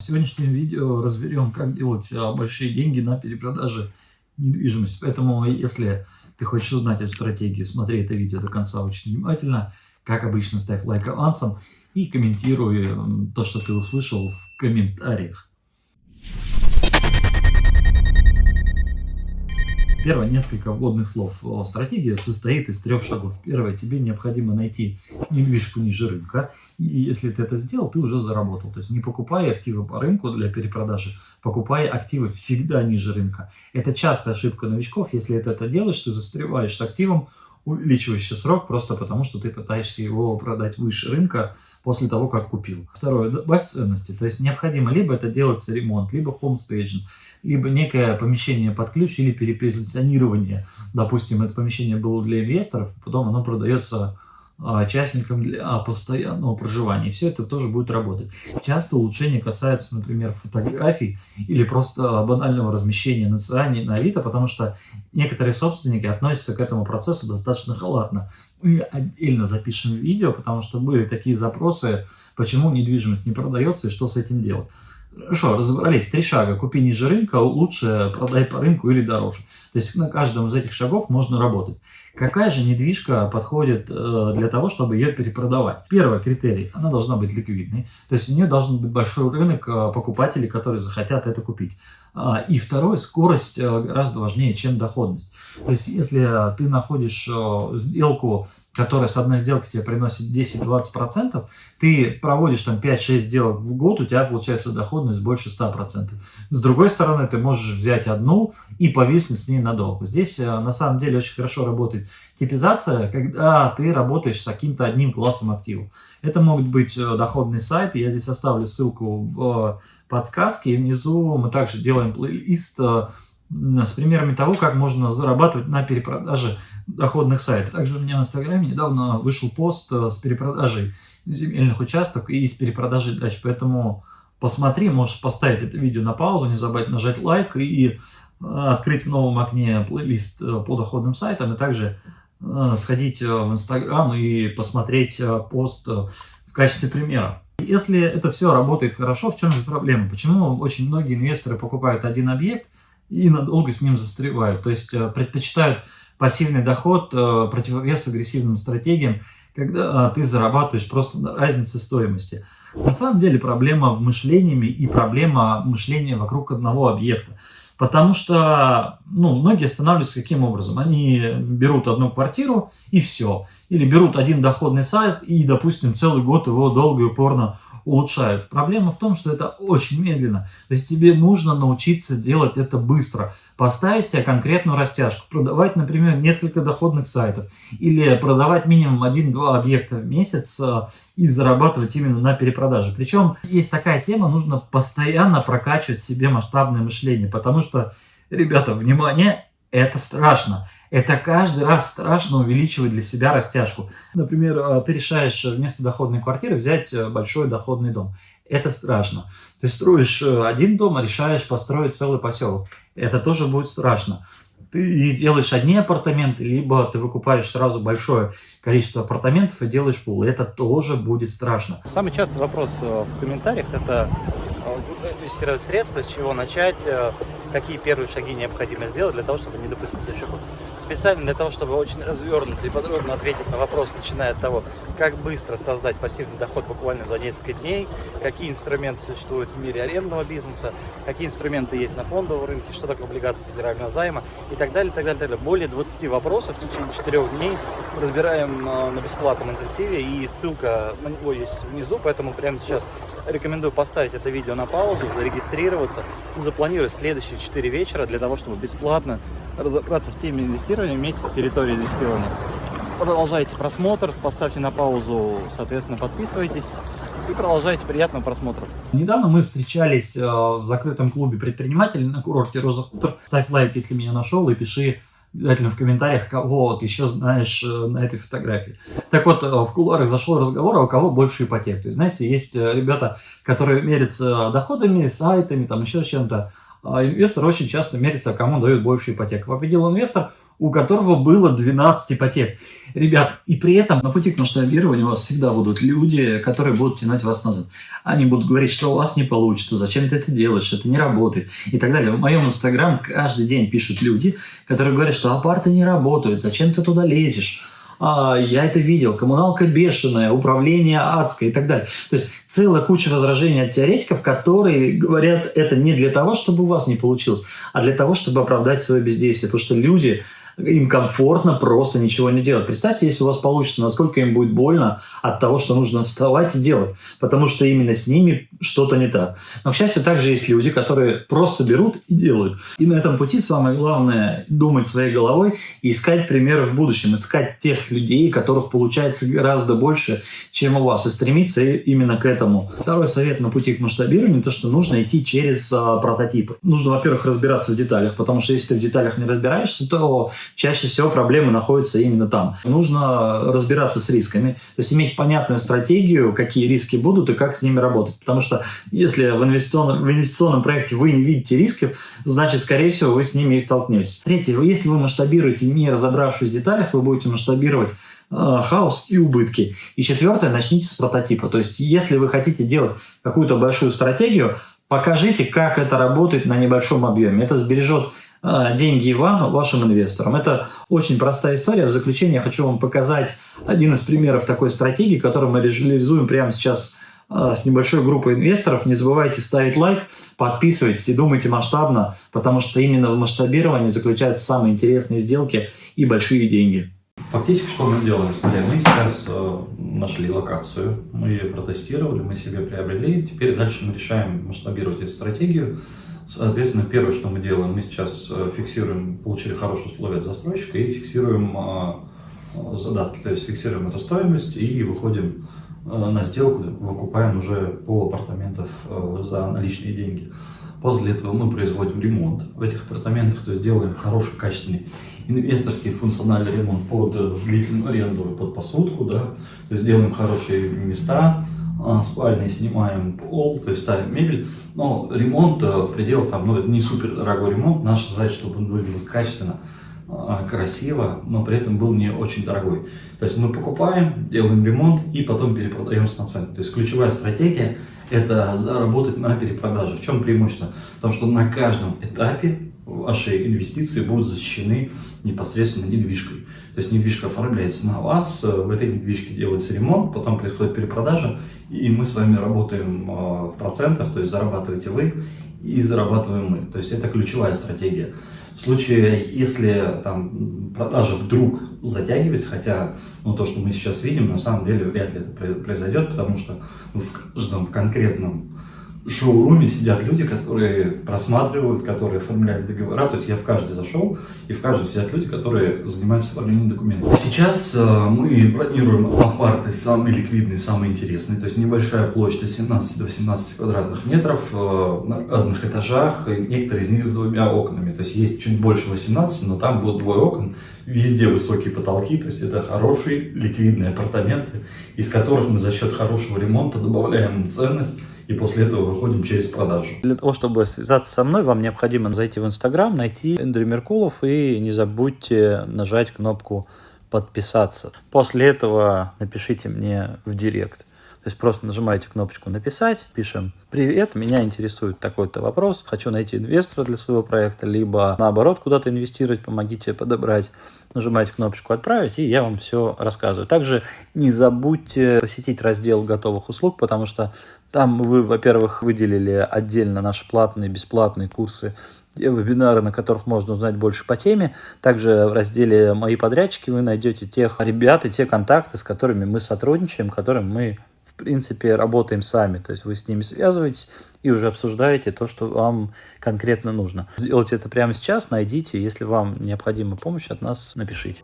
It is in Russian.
В сегодняшнем видео разберем, как делать а, большие деньги на перепродаже недвижимости. Поэтому, если ты хочешь узнать эту стратегию, смотри это видео до конца очень внимательно. Как обычно, ставь лайк авансом и комментируй то, что ты услышал в комментариях. Первое, несколько вводных слов. Стратегия состоит из трех шагов. Первое, тебе необходимо найти недвижку ниже рынка. И если ты это сделал, ты уже заработал. То есть не покупай активы по рынку для перепродажи, покупай активы всегда ниже рынка. Это частая ошибка новичков. Если ты это делаешь, ты застреваешь с активом, увеличивающий срок, просто потому что ты пытаешься его продать выше рынка после того, как купил. Второе, добавь ценности. То есть необходимо либо это делать ремонт, либо хомстейджинг, либо некое помещение под ключ или перепозиционирование. Допустим, это помещение было для инвесторов, потом оно продается частникам для постоянного проживания. Все это тоже будет работать. Часто улучшения касаются, например, фотографий или просто банального размещения на Циане на Авито, потому что некоторые собственники относятся к этому процессу достаточно халатно. Мы отдельно запишем видео, потому что были такие запросы, почему недвижимость не продается и что с этим делать. Хорошо, разобрались. Три шага. Купи ниже рынка, лучше продай по рынку или дороже. То есть на каждом из этих шагов можно работать. Какая же недвижка подходит э, для того, чтобы ее перепродавать? Первый критерий, она должна быть ликвидной. То есть у нее должен быть большой рынок э, покупателей, которые захотят это купить. А, и второе, скорость э, гораздо важнее, чем доходность. То есть если ты находишь сделку которая с одной сделки тебе приносит 10-20%, ты проводишь там 5-6 сделок в год, у тебя получается доходность больше 100%. С другой стороны, ты можешь взять одну и повиснуть с ней надолго. Здесь на самом деле очень хорошо работает типизация, когда ты работаешь с каким-то одним классом активов. Это могут быть э, доходные сайты, я здесь оставлю ссылку в подсказке, и внизу мы также делаем плейлист э, с примерами того, как можно зарабатывать на перепродаже доходных сайтов. Также у меня в Инстаграме недавно вышел пост э, с перепродажей земельных участков и с перепродажей дач, поэтому посмотри, можешь поставить это видео на паузу, не забыть нажать лайк и э, открыть в новом окне плейлист э, по доходным сайтам, и также сходить в Инстаграм и посмотреть пост в качестве примера. Если это все работает хорошо, в чем же проблема? Почему очень многие инвесторы покупают один объект, и надолго с ним застревают. То есть э, предпочитают пассивный доход э, противовес агрессивным стратегиям, когда э, ты зарабатываешь просто на разнице стоимости. На самом деле проблема в мышлении и проблема мышления вокруг одного объекта. Потому что ну, многие останавливаются каким образом? Они берут одну квартиру и все. Или берут один доходный сайт и, допустим, целый год его долго и упорно улучшают. Проблема в том, что это очень медленно. То есть тебе нужно научиться делать это быстро. Поставить себе конкретную растяжку. Продавать, например, несколько доходных сайтов. Или продавать минимум 1-2 объекта в месяц э, и зарабатывать именно на перепродаже. Причем есть такая тема, нужно постоянно прокачивать себе масштабное мышление. Потому что, ребята, внимание, это страшно. Это каждый раз страшно увеличивать для себя растяжку. Например, э, ты решаешь вместо доходной квартиры взять э, большой доходный дом. Это страшно. Ты строишь э, один дом, а решаешь построить целый поселок. Это тоже будет страшно. Ты делаешь одни апартаменты, либо ты выкупаешь сразу большое количество апартаментов и делаешь пул. Это тоже будет страшно. Самый частый вопрос в комментариях – это инвестировать средства, с чего начать, какие первые шаги необходимо сделать для того, чтобы не допустить ошибок. Специально для того, чтобы очень развернуто и подробно ответить на вопрос, начиная от того, как быстро создать пассивный доход буквально за несколько дней, какие инструменты существуют в мире арендного бизнеса, какие инструменты есть на фондовом рынке, что такое облигации федерального займа и так далее, так далее, так далее. Более 20 вопросов в течение 4 дней разбираем э, на бесплатном интенсиве, и ссылка на него есть внизу, поэтому прямо сейчас рекомендую поставить это видео на паузу, зарегистрироваться запланировать следующие 4 вечера для того, чтобы бесплатно разобраться в теме инвестирования вместе с территорией инвестирования. Продолжайте просмотр, поставьте на паузу, соответственно, подписывайтесь и продолжайте приятного просмотра. Недавно мы встречались э, в закрытом клубе предпринимателей на курорте Роза Хутор. Ставь лайк, если меня нашел, и пиши обязательно в комментариях, кого ты еще знаешь э, на этой фотографии. Так вот, э, в кулуарах зашел разговор, а у кого больше ипотек. То есть, знаете, есть ребята, которые мерятся доходами, сайтами, там еще чем-то. А инвестор очень часто мерится, кому дают больше ипотек. Победил инвестор, у которого было 12 ипотек. Ребят, и при этом на пути к масштабированию у вас всегда будут люди, которые будут тянуть вас назад. Они будут говорить, что у вас не получится, зачем ты это делаешь, это не работает и так далее. В моем инстаграм каждый день пишут люди, которые говорят, что апарты не работают, зачем ты туда лезешь я это видел, коммуналка бешеная, управление адское и так далее. То есть целая куча возражений от теоретиков, которые говорят это не для того, чтобы у вас не получилось, а для того, чтобы оправдать свое бездействие. Потому что люди им комфортно просто ничего не делать. Представьте, если у вас получится, насколько им будет больно от того, что нужно вставать и делать, потому что именно с ними что-то не так. Но, к счастью, также есть люди, которые просто берут и делают. И на этом пути самое главное думать своей головой и искать примеры в будущем, искать тех людей, которых получается гораздо больше, чем у вас, и стремиться именно к этому. Второй совет на пути к масштабированию – то, что нужно идти через а, прототипы. Нужно, во-первых, разбираться в деталях, потому что если ты в деталях не разбираешься, то чаще всего проблемы находятся именно там. Нужно разбираться с рисками, то есть иметь понятную стратегию, какие риски будут и как с ними работать. Потому что если в инвестиционном, в инвестиционном проекте вы не видите риски, значит, скорее всего, вы с ними и столкнетесь. Третье, если вы масштабируете, не разобравшись в деталях, вы будете масштабировать э, хаос и убытки. И четвертое, начните с прототипа. То есть, если вы хотите делать какую-то большую стратегию, покажите, как это работает на небольшом объеме. Это сбережет деньги вам, вашим инвесторам. Это очень простая история. В заключение я хочу вам показать один из примеров такой стратегии, которую мы реализуем прямо сейчас а, с небольшой группой инвесторов. Не забывайте ставить лайк, подписывайтесь и думайте масштабно, потому что именно в масштабировании заключаются самые интересные сделки и большие деньги. Фактически, что мы делаем? Смотри, мы сейчас э, нашли локацию, мы ее протестировали, мы себе приобрели, теперь дальше мы решаем масштабировать эту стратегию. Соответственно, первое, что мы делаем, мы сейчас э, фиксируем, получили хорошие условия от застройщика и фиксируем э, задатки, то есть фиксируем эту стоимость и выходим э, на сделку, выкупаем уже пол апартаментов за наличные деньги. После этого мы производим ремонт в этих апартаментах, то есть делаем хороший, качественный инвесторский функциональный ремонт под длительную аренду, под посудку, да, то есть делаем хорошие места, а, спальни снимаем пол, то есть ставим мебель, но ремонт э, в пределах, там, ну, это не супер дорогой ремонт, наша задача, чтобы он выглядел качественно, а, красиво, но при этом был не очень дорогой. То есть мы покупаем, делаем ремонт и потом перепродаем с наценкой. То есть ключевая стратегия – это заработать на перепродаже. В чем преимущество? Потому что на каждом этапе ваши инвестиции будут защищены непосредственно недвижкой. То есть недвижка оформляется на вас, в этой недвижке делается ремонт, потом происходит перепродажа, и мы с вами работаем а, в процентах, то есть зарабатываете вы и зарабатываем мы. То есть это ключевая стратегия. В случае, если там продажа вдруг затягивается, хотя ну, то, что мы сейчас видим, на самом деле вряд ли это произойдет, потому что ну, в каждом конкретном шоуруме сидят люди, которые просматривают, которые оформляют договора. То есть я в каждый зашел, и в каждом сидят люди, которые занимаются оформлением документов. Сейчас э, мы бронируем апарты самые ликвидные, самые интересные. То есть небольшая площадь от 17 до 18 квадратных метров э, на разных этажах. Некоторые из них с двумя окнами. То есть есть чуть больше 18, но там будут двое окон. Везде высокие потолки. То есть это хорошие ликвидные апартаменты, из которых мы за счет хорошего ремонта добавляем ценность и после этого выходим через продажу. Для того, чтобы связаться со мной, вам необходимо зайти в Инстаграм, найти Эндрю Меркулов и не забудьте нажать кнопку подписаться. После этого напишите мне в директ. То есть просто нажимаете кнопочку «Написать», пишем «Привет, меня интересует такой-то вопрос, хочу найти инвестора для своего проекта», либо наоборот куда-то инвестировать, помогите подобрать. Нажимаете кнопочку «Отправить», и я вам все рассказываю. Также не забудьте посетить раздел готовых услуг, потому что там вы, во-первых, выделили отдельно наши платные, бесплатные курсы вебинары, на которых можно узнать больше по теме. Также в разделе «Мои подрядчики» вы найдете тех ребят и те контакты, с которыми мы сотрудничаем, которым мы принципе, работаем сами. То есть вы с ними связываетесь и уже обсуждаете то, что вам конкретно нужно. Сделайте это прямо сейчас, найдите. Если вам необходима помощь от нас, напишите.